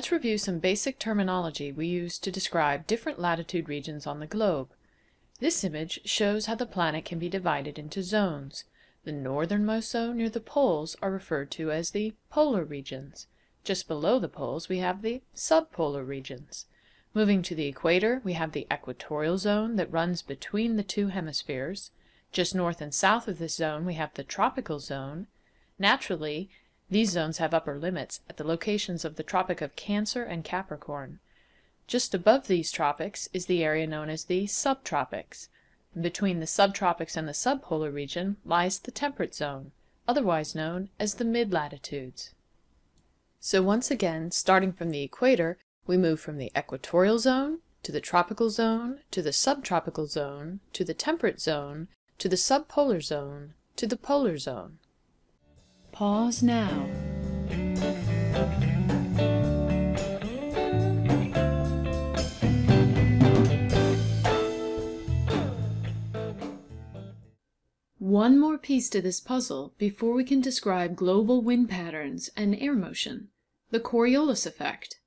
Let's review some basic terminology we use to describe different latitude regions on the globe. This image shows how the planet can be divided into zones. The northernmost zone near the poles are referred to as the polar regions. Just below the poles we have the subpolar regions. Moving to the equator, we have the equatorial zone that runs between the two hemispheres. Just north and south of this zone we have the tropical zone. Naturally, these zones have upper limits at the locations of the Tropic of Cancer and Capricorn. Just above these tropics is the area known as the subtropics. Between the subtropics and the subpolar region lies the temperate zone, otherwise known as the mid-latitudes. So once again, starting from the equator, we move from the equatorial zone to the tropical zone to the subtropical zone to the temperate zone to the subpolar zone to the polar zone. Pause now. One more piece to this puzzle before we can describe global wind patterns and air motion, the Coriolis effect.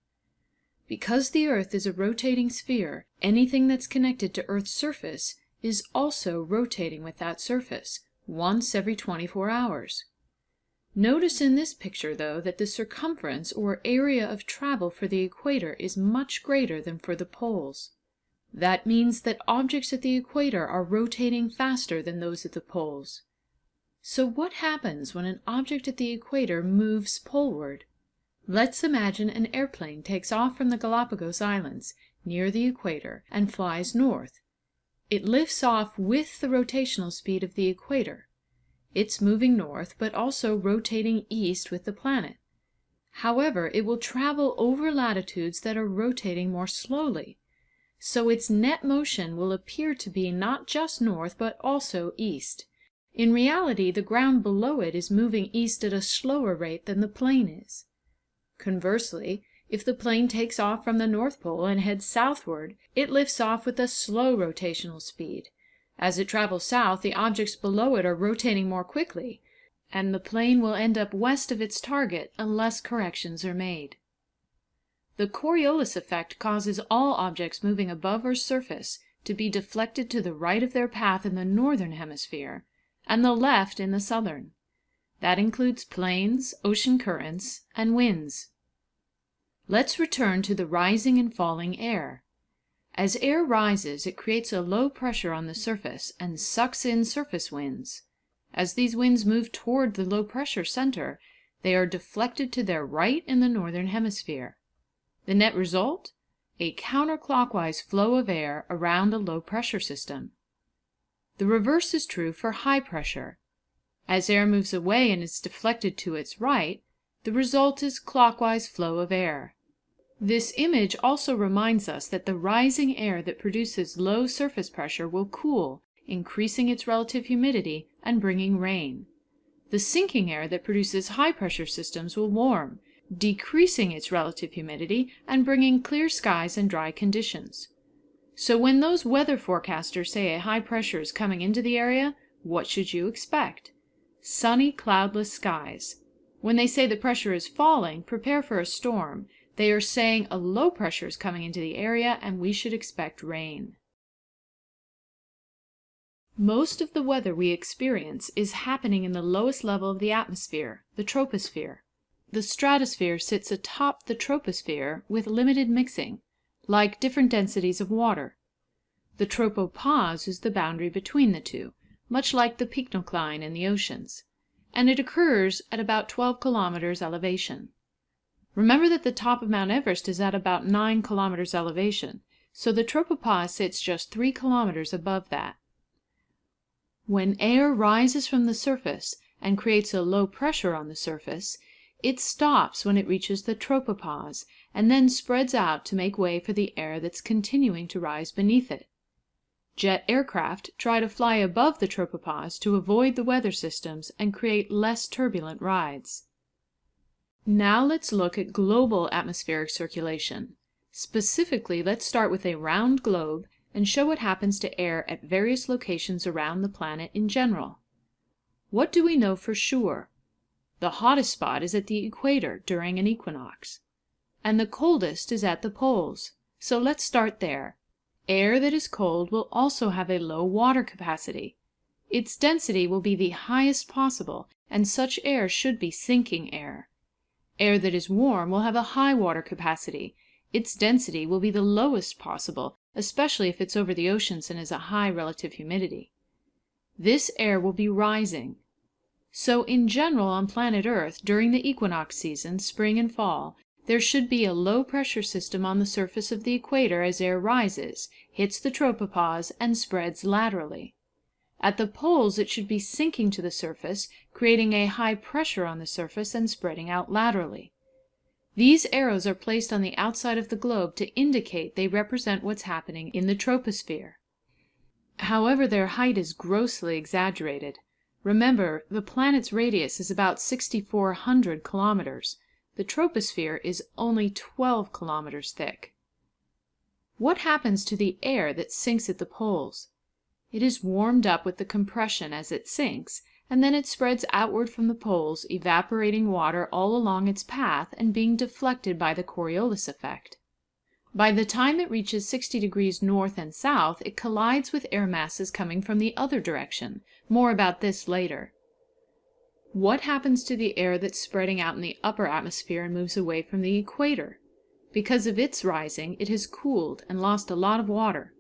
Because the Earth is a rotating sphere, anything that's connected to Earth's surface is also rotating with that surface, once every 24 hours. Notice in this picture, though, that the circumference or area of travel for the equator is much greater than for the poles. That means that objects at the equator are rotating faster than those at the poles. So what happens when an object at the equator moves poleward? Let's imagine an airplane takes off from the Galapagos Islands, near the equator, and flies north. It lifts off with the rotational speed of the equator. It's moving north, but also rotating east with the planet. However, it will travel over latitudes that are rotating more slowly, so its net motion will appear to be not just north, but also east. In reality, the ground below it is moving east at a slower rate than the plane is. Conversely, if the plane takes off from the North Pole and heads southward, it lifts off with a slow rotational speed. As it travels south, the objects below it are rotating more quickly, and the plane will end up west of its target unless corrections are made. The Coriolis effect causes all objects moving above Earth's surface to be deflected to the right of their path in the northern hemisphere, and the left in the southern. That includes planes, ocean currents, and winds. Let's return to the rising and falling air. As air rises, it creates a low pressure on the surface and sucks in surface winds. As these winds move toward the low pressure center, they are deflected to their right in the northern hemisphere. The net result? A counterclockwise flow of air around a low pressure system. The reverse is true for high pressure. As air moves away and is deflected to its right, the result is clockwise flow of air. This image also reminds us that the rising air that produces low surface pressure will cool, increasing its relative humidity and bringing rain. The sinking air that produces high pressure systems will warm, decreasing its relative humidity and bringing clear skies and dry conditions. So when those weather forecasters say a high pressure is coming into the area, what should you expect? Sunny, cloudless skies. When they say the pressure is falling, prepare for a storm. They are saying a low pressure is coming into the area and we should expect rain. Most of the weather we experience is happening in the lowest level of the atmosphere, the troposphere. The stratosphere sits atop the troposphere with limited mixing, like different densities of water. The tropopause is the boundary between the two, much like the pycnocline in the oceans, and it occurs at about 12 kilometers elevation. Remember that the top of Mount Everest is at about 9 kilometers elevation, so the tropopause sits just 3 kilometers above that. When air rises from the surface and creates a low pressure on the surface, it stops when it reaches the tropopause, and then spreads out to make way for the air that's continuing to rise beneath it. Jet aircraft try to fly above the tropopause to avoid the weather systems and create less turbulent rides. Now let's look at global atmospheric circulation. Specifically, let's start with a round globe and show what happens to air at various locations around the planet in general. What do we know for sure? The hottest spot is at the equator during an equinox. and the coldest is at the poles. So let's start there. Air that is cold will also have a low water capacity. Its density will be the highest possible, and such air should be sinking air. Air that is warm will have a high water capacity. Its density will be the lowest possible, especially if it's over the oceans and has a high relative humidity. This air will be rising. So in general on planet Earth during the equinox season, spring and fall, there should be a low pressure system on the surface of the equator as air rises, hits the tropopause, and spreads laterally. At the poles it should be sinking to the surface, creating a high pressure on the surface and spreading out laterally. These arrows are placed on the outside of the globe to indicate they represent what's happening in the troposphere. However, their height is grossly exaggerated. Remember, the planet's radius is about 6,400 kilometers. The troposphere is only 12 kilometers thick. What happens to the air that sinks at the poles? It is warmed up with the compression as it sinks, and then it spreads outward from the poles, evaporating water all along its path and being deflected by the Coriolis effect. By the time it reaches 60 degrees north and south, it collides with air masses coming from the other direction. More about this later. What happens to the air that's spreading out in the upper atmosphere and moves away from the equator? Because of its rising, it has cooled and lost a lot of water.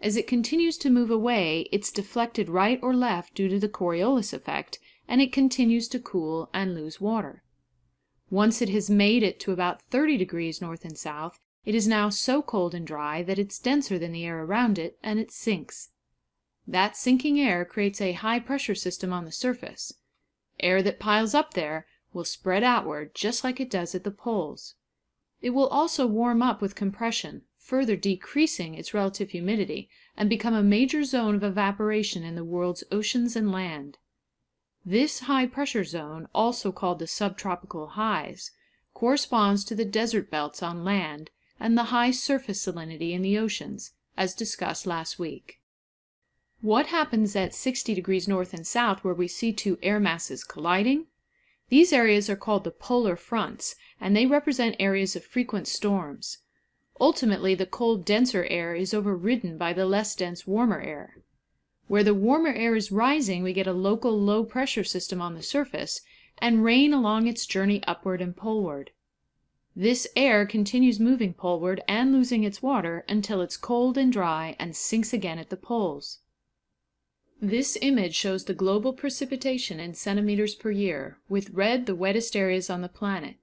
As it continues to move away, it's deflected right or left due to the Coriolis effect, and it continues to cool and lose water. Once it has made it to about 30 degrees north and south, it is now so cold and dry that it's denser than the air around it, and it sinks. That sinking air creates a high pressure system on the surface. Air that piles up there will spread outward just like it does at the poles. It will also warm up with compression, further decreasing its relative humidity, and become a major zone of evaporation in the world's oceans and land. This high pressure zone, also called the subtropical highs, corresponds to the desert belts on land and the high surface salinity in the oceans, as discussed last week. What happens at 60 degrees north and south where we see two air masses colliding? These areas are called the polar fronts, and they represent areas of frequent storms. Ultimately, the cold, denser air is overridden by the less dense, warmer air. Where the warmer air is rising, we get a local low pressure system on the surface, and rain along its journey upward and poleward. This air continues moving poleward and losing its water until it's cold and dry and sinks again at the poles. This image shows the global precipitation in centimeters per year, with red the wettest areas on the planet.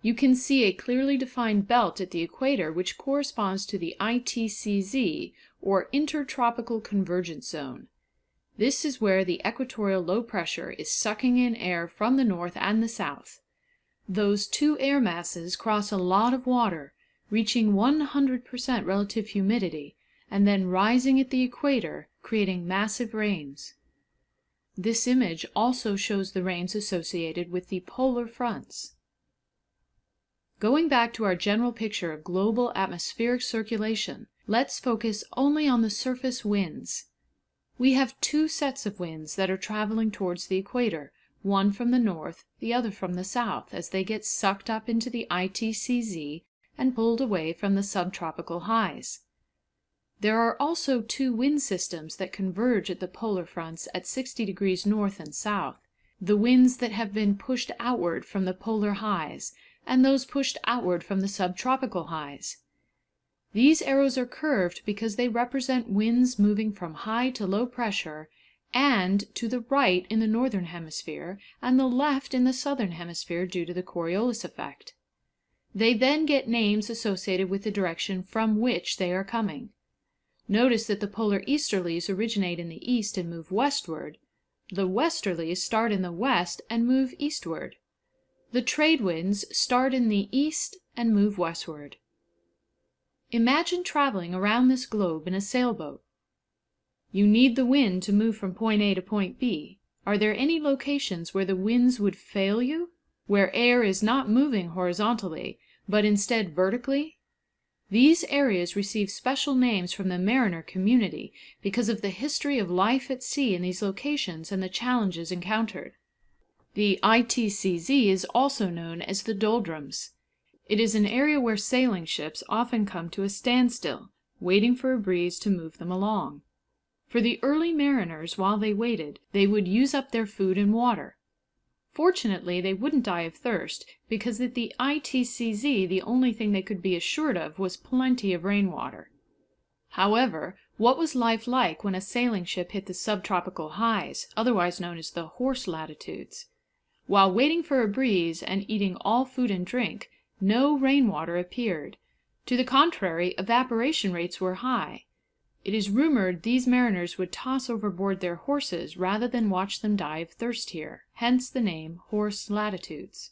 You can see a clearly defined belt at the equator which corresponds to the ITCZ, or Intertropical Convergence Zone. This is where the equatorial low pressure is sucking in air from the north and the south. Those two air masses cross a lot of water, reaching 100% relative humidity, and then rising at the equator, creating massive rains. This image also shows the rains associated with the polar fronts. Going back to our general picture of global atmospheric circulation, let's focus only on the surface winds. We have two sets of winds that are traveling towards the equator, one from the north, the other from the south, as they get sucked up into the ITCZ and pulled away from the subtropical highs. There are also two wind systems that converge at the polar fronts at 60 degrees north and south, the winds that have been pushed outward from the polar highs and those pushed outward from the subtropical highs. These arrows are curved because they represent winds moving from high to low pressure and to the right in the northern hemisphere and the left in the southern hemisphere due to the Coriolis effect. They then get names associated with the direction from which they are coming. Notice that the polar easterlies originate in the east and move westward. The westerlies start in the west and move eastward. The trade winds start in the east and move westward. Imagine traveling around this globe in a sailboat. You need the wind to move from point A to point B. Are there any locations where the winds would fail you? Where air is not moving horizontally, but instead vertically? These areas receive special names from the mariner community because of the history of life at sea in these locations and the challenges encountered. The ITCZ is also known as the doldrums. It is an area where sailing ships often come to a standstill, waiting for a breeze to move them along. For the early mariners, while they waited, they would use up their food and water. Fortunately, they wouldn't die of thirst, because at the ITCZ the only thing they could be assured of was plenty of rainwater. However, what was life like when a sailing ship hit the subtropical highs, otherwise known as the horse latitudes? While waiting for a breeze and eating all food and drink, no rainwater appeared. To the contrary, evaporation rates were high. It is rumored these mariners would toss overboard their horses rather than watch them die of thirst here, hence the name Horse Latitudes.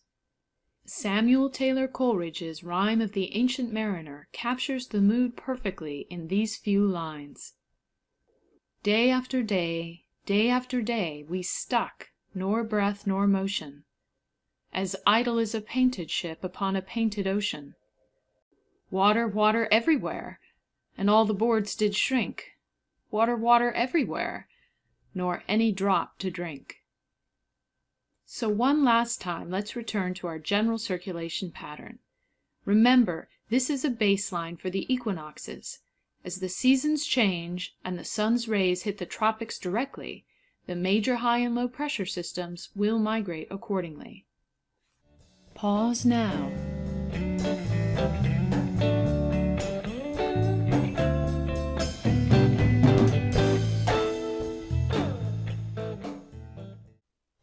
Samuel Taylor Coleridge's rhyme of the Ancient Mariner captures the mood perfectly in these few lines. Day after day, day after day, we stuck, nor breath nor motion, As idle as a painted ship upon a painted ocean. Water, water everywhere, and all the boards did shrink, Water, water everywhere, nor any drop to drink. So one last time, let's return to our general circulation pattern. Remember, this is a baseline for the equinoxes. As the seasons change and the sun's rays hit the tropics directly, the major high and low pressure systems will migrate accordingly. Pause now.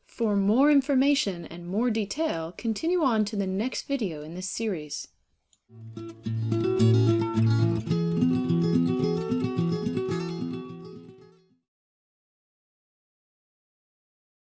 For more information and more detail, continue on to the next video in this series.